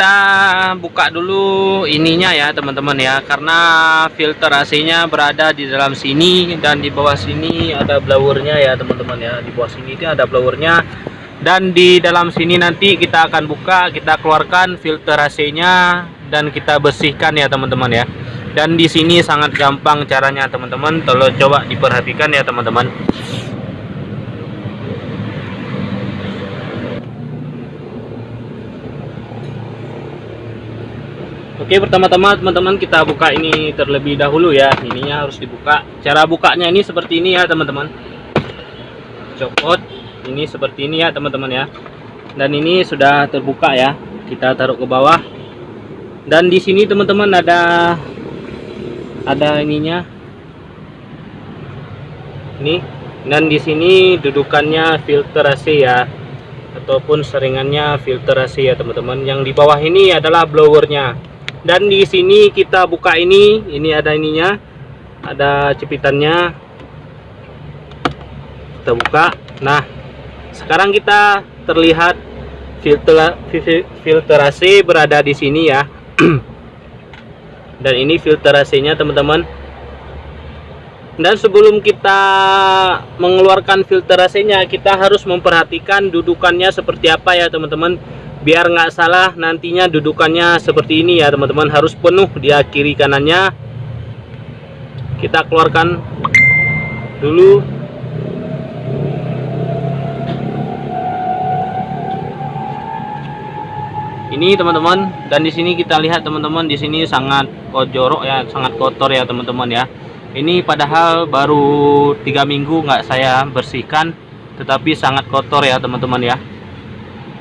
kita buka dulu ininya ya teman-teman ya. Karena filter AC-nya berada di dalam sini dan di bawah sini ada blowernya ya teman-teman ya. Di bawah sini itu ada blowernya. Dan di dalam sini nanti kita akan buka kita keluarkan filter AC-nya dan kita bersihkan ya teman-teman ya. Dan di sini sangat gampang caranya teman-teman. Tolong coba diperhatikan ya teman-teman Oke pertama-tama teman-teman kita buka ini terlebih dahulu ya. Ininya harus dibuka. Cara bukanya ini seperti ini ya teman-teman. Copot. Ini seperti ini ya teman-teman ya. Dan ini sudah terbuka ya. Kita taruh ke bawah. Dan di sini teman-teman ada ada ininya. Ini. Dan di sini dudukannya filter AC ya. Ataupun seringannya filter AC ya teman-teman. Yang di bawah ini adalah blowernya dan di sini kita buka ini ini ada ininya ada cepitannya. Kita buka. Nah sekarang kita terlihat filter filterasi berada di sini ya. Dan ini filterasi nya teman-teman. Dan sebelum kita mengeluarkan filterasinya kita harus memperhatikan dudukannya seperti apa ya teman-teman biar nggak salah nantinya dudukannya seperti ini ya teman-teman. Harus penuh dia kiri kanannya. Kita keluarkan dulu. Ini teman-teman dan di sini kita lihat teman-teman di sini sangat kojorok ya sangat kotor ya teman-teman ya. Ini padahal baru tiga minggu nggak saya bersihkan tetapi sangat kotor ya teman-teman ya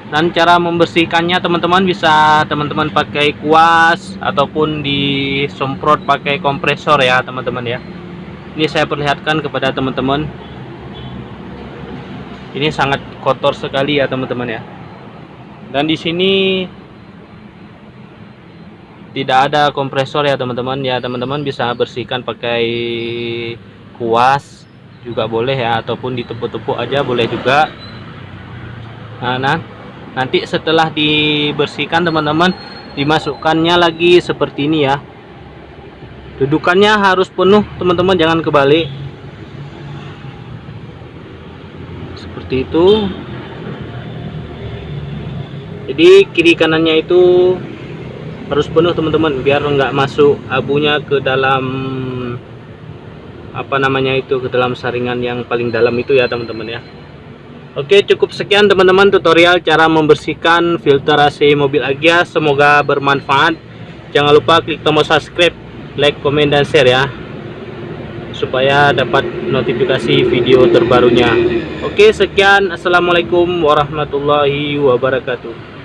dan cara membersihkannya teman-teman bisa teman-teman pakai kuas ataupun disemprot pakai kompresor ya teman-teman ya. Ini saya perlihatkan kepada teman-teman. Ini sangat kotor sekali ya teman-teman ya. Dan di sini tidak ada kompresor ya teman-teman. Ya teman-teman bisa bersihkan pakai kuas juga boleh ya ataupun ditepuk-tepuk aja boleh juga. Nah, nah nanti setelah dibersihkan teman-teman dimasukkannya lagi seperti ini ya. Dudukannya harus penuh teman-teman jangan kebalik. Seperti itu. Jadi kiri kanannya itu harus penuh teman-teman biar nggak masuk abunya ke dalam apa namanya itu ke dalam saringan yang paling dalam itu ya teman-teman ya Oke cukup sekian teman-teman tutorial cara membersihkan filter AC mobil Agia. Semoga bermanfaat. Jangan lupa klik tombol subscribe like komen dan share ya supaya dapat notifikasi video terbarunya. Oke sekian. Assalamualaikum warahmatullahi wabarakatuh